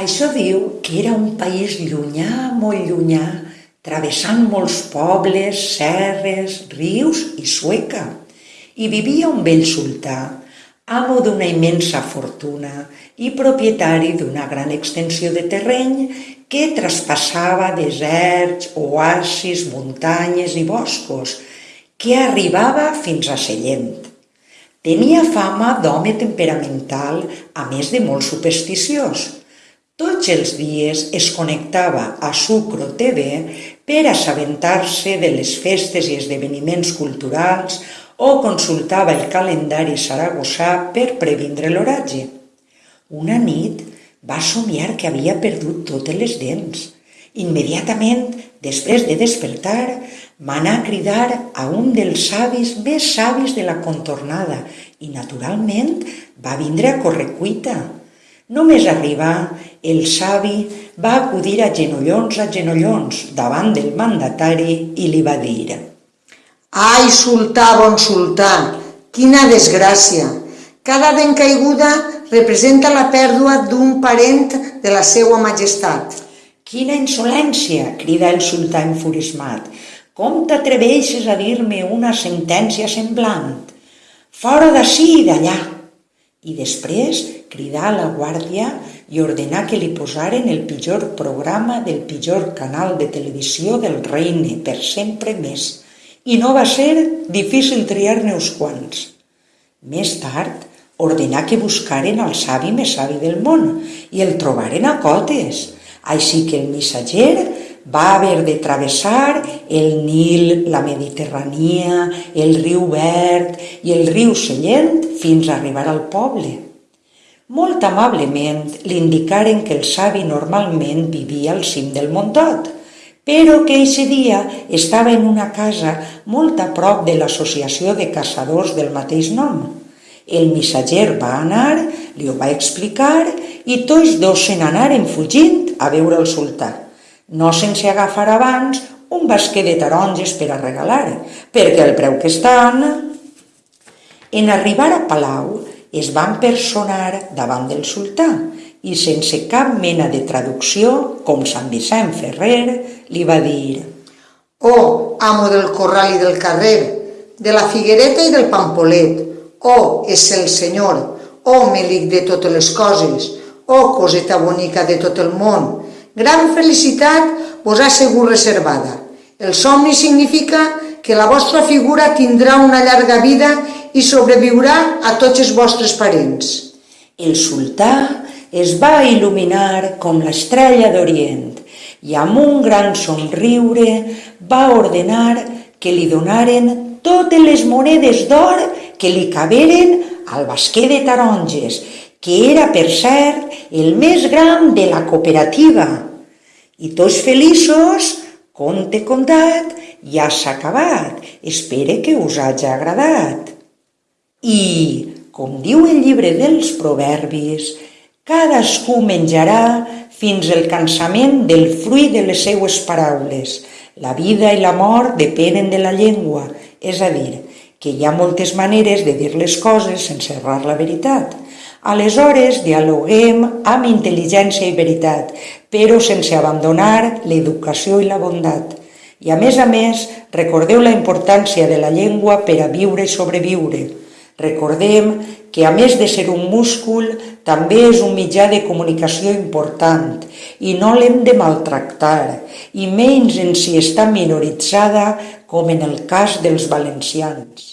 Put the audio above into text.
Això diu que era un país llunyà, molt llunyà, travessant molts pobles, serres, rius i Sueca. Hi vivia un vell sultà, amo d'una immensa fortuna i propietari d'una gran extensió de terreny que traspassava deserts, oasis, muntanyes i boscos, que arribava fins a Sellent. Tenia fama d'home temperamental, a més de molt supersticiós. Tots els dies es connectava a Sucro TV per assabentar-se de les festes i esdeveniments culturals o consultava el calendari saragossà per previndre l'oratge. Una nit va somiar que havia perdut totes les dents. Immediatament, després de despertar, m'anà a cridar a un dels savis més savis de la contornada i, naturalment, va vindre a correcuita. Només arribar, el savi va acudir a genollons a genollons davant del mandatari i li va dir «Ai, sultà, bon sultà, quina desgràcia! Cada dent caiguda representa la pèrdua d'un parent de la seua majestat». «Quina insolència!» crida el sultà enfurismat. «Com t'atreveixes a dir-me una sentència semblant? Fora d'ací i d'allà!» I després cridar a la guàrdia i ordenar que li posaren el pitjor programa del pitjor canal de televisió del reine per sempre més. I no va ser difícil triar-ne uns quants. Més tard, ordenar que buscaren el savi més savi del món i el trobaren a Cotes. Així que el missatger va haver de travessar el Nil, la Mediterrània, el riu Verd i el riu Sellent fins a arribar al poble. Molt amablement li indicaren que el savi normalment vivia al cim del Montot, però que eixe dia estava en una casa molt a prop de l'associació de caçadors del mateix nom. El missatger va anar, li ho va explicar i tots dos se n'anaren fugint a veure el sultà. No sense agafar abans un basquet de taronges per a regalar, perquè el preu que estan... En arribar a Palau, es van personar davant del sultà i sense cap mena de traducció, com Sant Vicent Ferrer, li va dir. «Oh, amo del corral i del carrer, de la figuereta i del pampolet, oh, és el senyor, oh, melic de totes les coses, oh, coseta bonica de tot el món, gran felicitat vos ha segut reservada. El somni significa que la vostra figura tindrà una llarga vida i sobreviurà a tots els vostres parents. El sultà es va il·luminar com l'estrella d'Orient i amb un gran somriure va ordenar que li donaren totes les monedes d'or que li caberen al basquer de taronges, que era, per cert, el més gran de la cooperativa. I tots feliços, conte contat, ja s'ha acabat. Espere que us hagi agradat. I, com diu el llibre dels proverbis, cadascú menjarà fins el cansament del fruit de les seues paraules. La vida i la mort depenen de la llengua, és a dir, que hi ha moltes maneres de dir les coses sense errar la veritat. Aleshores, dialoguem amb intel·ligència i veritat, però sense abandonar l'educació i la bondat. I a més a més, recordeu la importància de la llengua per a viure i sobreviure. Recordem que a més de ser un múscul, també és un mitjà de comunicació important i no l'hem de maltractar, i menys en si està minoritzada com en el cas dels valencians.